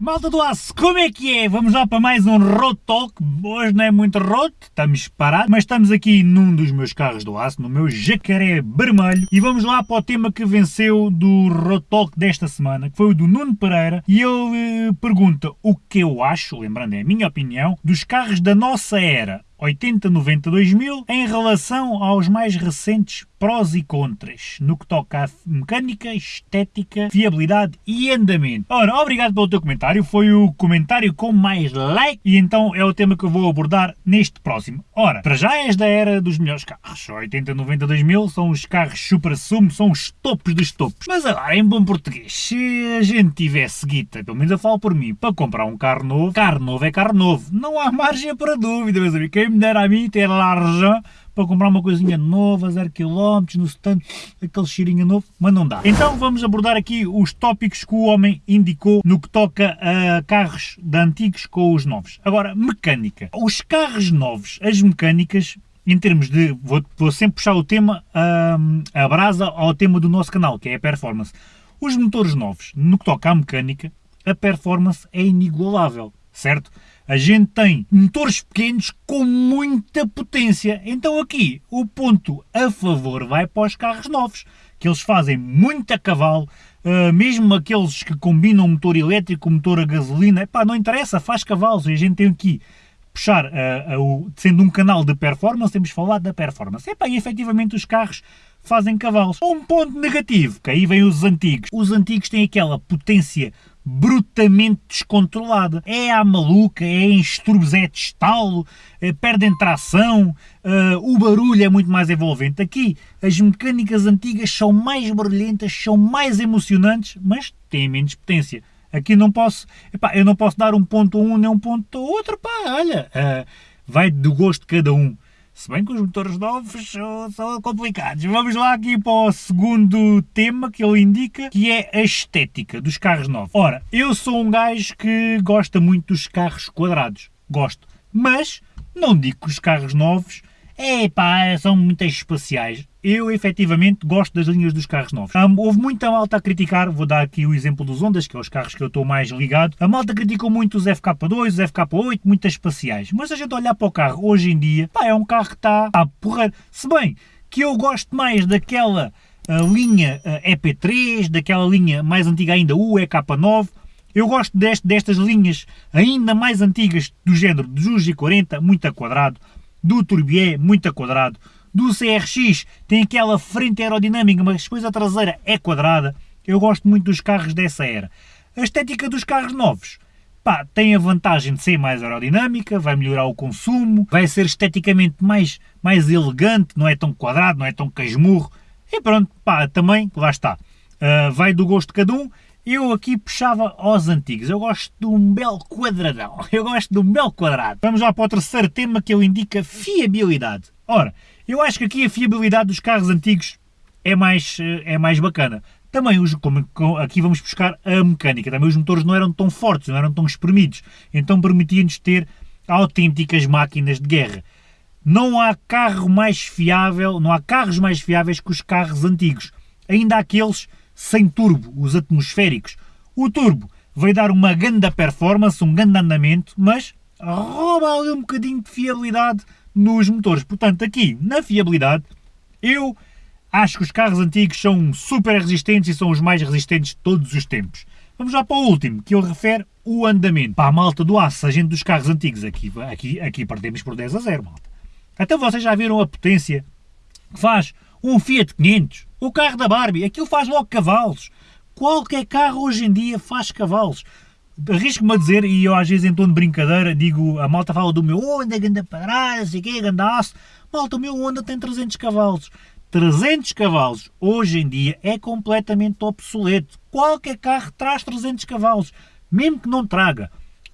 Malta do Aço, como é que é? Vamos lá para mais um Road Talk. Hoje não é muito road, estamos parados, mas estamos aqui num dos meus carros do Aço, no meu jacaré vermelho. E vamos lá para o tema que venceu do Road Talk desta semana, que foi o do Nuno Pereira. E ele eh, pergunta o que eu acho, lembrando é a minha opinião, dos carros da nossa era. 80, 90, 2000, em relação aos mais recentes prós e contras, no que toca a mecânica, estética, fiabilidade e andamento. Ora, obrigado pelo teu comentário, foi o comentário com mais like e então é o tema que eu vou abordar neste próximo. Ora, para já és da era dos melhores carros, 80, 90, 2000 são os carros super sumo, são os topos dos topos. Mas agora, em bom português, se a gente tivesse guita, pelo menos eu falo por mim, para comprar um carro novo, carro novo é carro novo, não há margem para dúvida, meus amigos, quem me dera a mim ter larja para comprar uma coisinha nova, zero quilómetros, no stand, aquele cheirinho novo, mas não dá. Então vamos abordar aqui os tópicos que o homem indicou no que toca a carros de antigos com os novos. Agora, mecânica. Os carros novos, as mecânicas, em termos de. Vou, vou sempre puxar o tema, um, a brasa ao tema do nosso canal, que é a performance. Os motores novos, no que toca à mecânica, a performance é inigualável, certo? A gente tem motores pequenos com muita potência. Então aqui o ponto a favor vai para os carros novos, que eles fazem muito cavalo, uh, mesmo aqueles que combinam motor elétrico motor a gasolina, epá, não interessa, faz cavalos. E a gente tem aqui puxar, uh, uh, sendo um canal de performance, temos falado da performance. Epá, e efetivamente os carros fazem cavalos. Um ponto negativo, que aí vem os antigos. Os antigos têm aquela potência brutamente descontrolada. É à maluca, é em estrubos, é de estalo, é, perdem tração, uh, o barulho é muito mais envolvente. Aqui, as mecânicas antigas são mais barulhentas, são mais emocionantes, mas têm menos potência. Aqui não posso, epá, eu não posso dar um ponto a um nem um ponto a outro, pá, olha, uh, vai do gosto de cada um. Se bem que os motores novos são, complicados. Vamos lá aqui para o segundo tema que ele indica, que é a estética dos carros novos. Ora, eu sou um gajo que gosta muito dos carros quadrados. Gosto. Mas não digo que os carros novos Epá, são muito espaciais. Eu, efetivamente, gosto das linhas dos carros novos. Um, houve muita malta a criticar, vou dar aqui o exemplo dos Ondas, que é os carros que eu estou mais ligado. A malta criticou muito os FK2, os FK8, muito espaciais. Mas a gente olhar para o carro hoje em dia, pá, é um carro que está a porrer. Se bem que eu gosto mais daquela uh, linha uh, EP3, daquela linha mais antiga ainda, o EK9, eu gosto deste, destas linhas ainda mais antigas do género dos G40, muito a quadrado, do Turbier muito a quadrado, do CRX tem aquela frente aerodinâmica, mas depois a traseira é quadrada. Eu gosto muito dos carros dessa era. A estética dos carros novos, pá, tem a vantagem de ser mais aerodinâmica, vai melhorar o consumo, vai ser esteticamente mais, mais elegante, não é tão quadrado, não é tão casmurro. E pronto, pá, também, lá está. Uh, vai do gosto de cada um eu aqui puxava aos antigos. Eu gosto de um belo quadradão. Eu gosto de um belo quadrado. Vamos lá para o terceiro tema que ele indica fiabilidade. Ora, eu acho que aqui a fiabilidade dos carros antigos é mais, eh, é mais bacana. Também, os, como, aqui vamos buscar a mecânica. Também os motores não eram tão fortes, não eram tão espremidos. Então permitia-nos ter autênticas máquinas de guerra. Não há carro mais fiável, não há carros mais fiáveis que os carros antigos. Ainda aqueles sem turbo, os atmosféricos. O turbo vai dar uma grande performance, um grande andamento, mas rouba ali um bocadinho de fiabilidade nos motores. Portanto, aqui, na fiabilidade, eu acho que os carros antigos são super resistentes e são os mais resistentes de todos os tempos. Vamos lá para o último, que ele refere o andamento. Para a malta do aço, a gente dos carros antigos, aqui, aqui, aqui perdemos por 10 a 0, malta. Então vocês já viram a potência que faz um Fiat 500, o carro da Barbie, aquilo faz logo cavalos. Qualquer carro hoje em dia faz cavalos. Arrisco-me a dizer, e eu às vezes em tom de brincadeira digo, a malta fala do meu Honda, ganda parada, sei que, ganda aço. Malta, o meu Honda tem 300 cavalos. 300 cavalos hoje em dia é completamente obsoleto. Qualquer carro traz 300 cavalos, mesmo que não traga.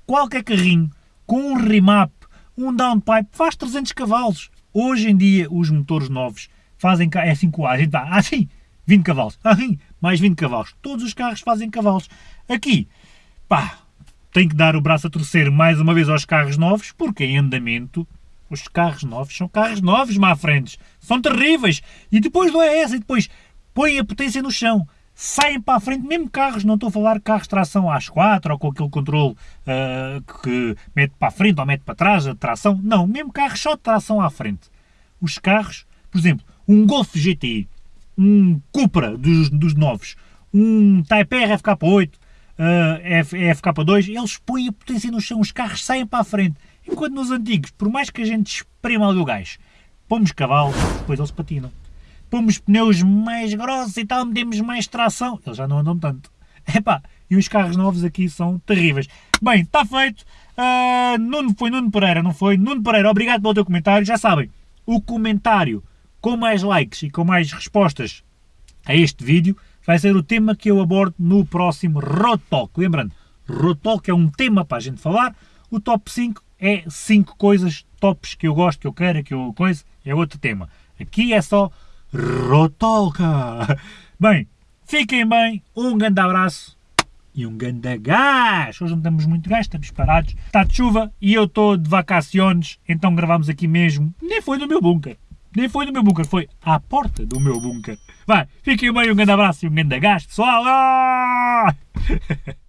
Qualquer carrinho com um remap, um downpipe faz 300 cavalos. Hoje em dia os motores novos fazem é assim com a gente dá, ah sim, 20 cavalos, ah sim, mais 20 cavalos. Todos os carros fazem cavalos. Aqui, pá, tem que dar o braço a torcer mais uma vez aos carros novos, porque em andamento os carros novos são carros novos, má frentes. São terríveis. E depois é essa, e depois põe a potência no chão. saem para a frente, mesmo carros, não estou a falar carros de tração às 4 ou com aquele controle uh, que mete para a frente ou mete para trás a tração, não, mesmo carros só de tração à frente. Os carros, por exemplo, um Golf GTI, um Cupra dos, dos novos, um Type R FK8, uh, FK2, eles põem a potência no chão, os carros saem para a frente. Enquanto nos antigos, por mais que a gente esprema ali o gás, pomos cavalos, depois eles patinam pomos pneus mais grossos e tal, metemos mais tração, eles já não andam tanto. Epá, e os carros novos aqui são terríveis. Bem, está feito. Uh, Nuno, foi Nuno Pereira, não foi? Nuno Pereira, obrigado pelo teu comentário. Já sabem, o comentário com mais likes e com mais respostas a este vídeo vai ser o tema que eu abordo no próximo Road Talk. Lembrando, Road Talk é um tema para a gente falar. O top 5 é 5 coisas tops que eu gosto, que eu quero, que eu coisa, é outro tema. Aqui é só Rotoca! Bem, fiquem bem, um grande abraço e um grande gás! Hoje não temos muito gás, estamos parados. Está de chuva e eu estou de vacaciones, então gravamos aqui mesmo. Nem foi no meu bunker. Nem foi no meu bunker, foi à porta do meu bunker. Vai, fiquem bem, um grande abraço e um grande gás, pessoal! Ah!